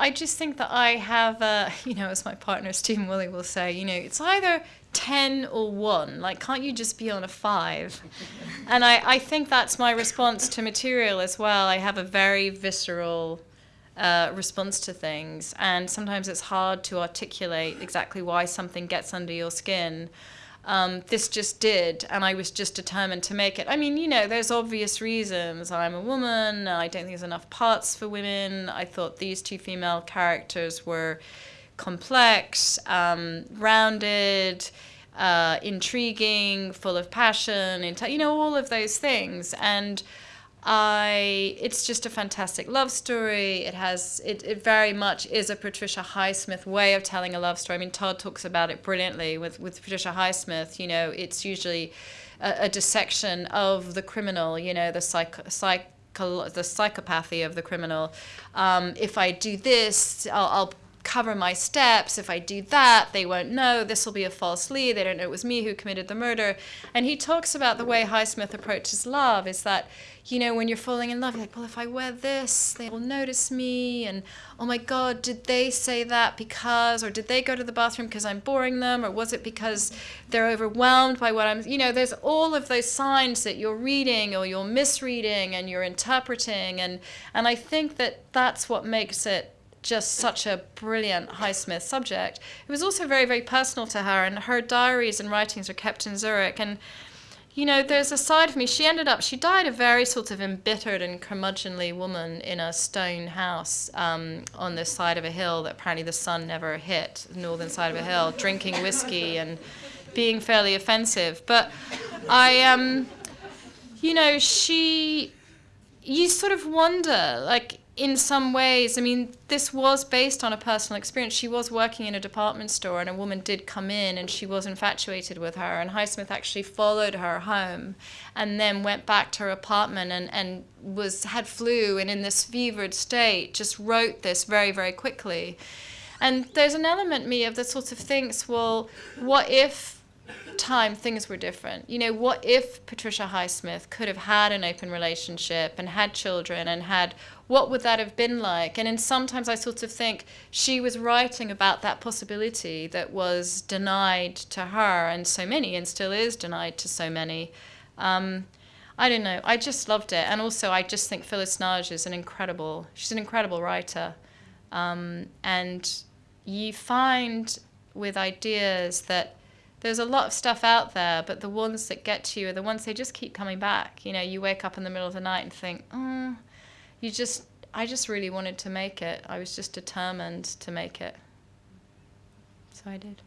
I just think that I have, uh, you know, as my partner Stephen Woolley will say, you know, it's either 10 or 1. Like, can't you just be on a 5? and I, I think that's my response to material as well. I have a very visceral uh, response to things, and sometimes it's hard to articulate exactly why something gets under your skin. Um, this just did, and I was just determined to make it. I mean, you know, there's obvious reasons. I'm a woman, I don't think there's enough parts for women. I thought these two female characters were complex, um, rounded, uh, intriguing, full of passion, you know, all of those things. And I, it's just a fantastic love story. It has, it, it very much is a Patricia Highsmith way of telling a love story. I mean, Todd talks about it brilliantly with, with Patricia Highsmith. You know, it's usually a, a dissection of the criminal, you know, the psych, psych, the psychopathy of the criminal. Um, if I do this, I'll, I'll cover my steps. If I do that, they won't know. This will be a false lead. They don't know it was me who committed the murder. And he talks about the way Highsmith approaches love is that, you know, when you're falling in love, you're like, well, if I wear this, they will notice me. And oh my God, did they say that because, or did they go to the bathroom because I'm boring them? Or was it because they're overwhelmed by what I'm, you know, there's all of those signs that you're reading or you're misreading and you're interpreting. And, and I think that that's what makes it just such a brilliant Highsmith subject. It was also very, very personal to her, and her diaries and writings are kept in Zurich. And, you know, there's a side of me, she ended up, she died a very sort of embittered and curmudgeonly woman in a stone house um, on the side of a hill that apparently the sun never hit, the northern side of a hill, drinking whiskey and being fairly offensive. But I, um, you know, she, you sort of wonder, like, in some ways, I mean, this was based on a personal experience. She was working in a department store, and a woman did come in, and she was infatuated with her. And Highsmith actually followed her home, and then went back to her apartment, and, and was had flu, and in this fevered state, just wrote this very, very quickly. And there's an element me of that sort of thinks, well, what if time things were different. You know, what if Patricia Highsmith could have had an open relationship and had children and had what would that have been like? And sometimes I sort of think she was writing about that possibility that was denied to her and so many and still is denied to so many. Um, I don't know. I just loved it. And also I just think Phyllis Nagy is an incredible, she's an incredible writer. Um, and you find with ideas that there's a lot of stuff out there, but the ones that get to you are the ones they just keep coming back. You know, you wake up in the middle of the night and think, oh, you just, I just really wanted to make it. I was just determined to make it. So I did.